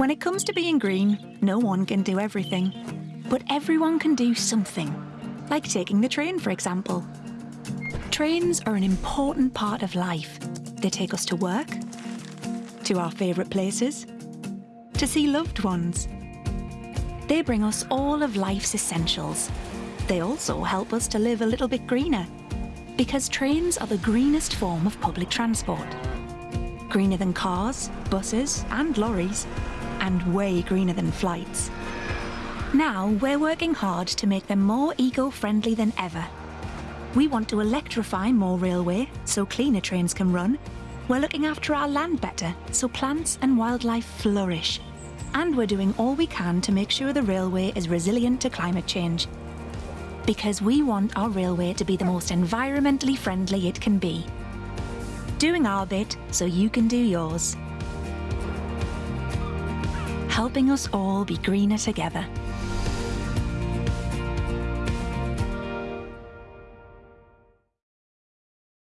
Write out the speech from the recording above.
When it comes to being green, no one can do everything. But everyone can do something, like taking the train, for example. Trains are an important part of life. They take us to work, to our favourite places, to see loved ones. They bring us all of life's essentials. They also help us to live a little bit greener, because trains are the greenest form of public transport. Greener than cars, buses and lorries, and way greener than flights. Now we're working hard to make them more eco-friendly than ever. We want to electrify more railway so cleaner trains can run. We're looking after our land better so plants and wildlife flourish. And we're doing all we can to make sure the railway is resilient to climate change. Because we want our railway to be the most environmentally friendly it can be. Doing our bit so you can do yours. Helping us all be greener together.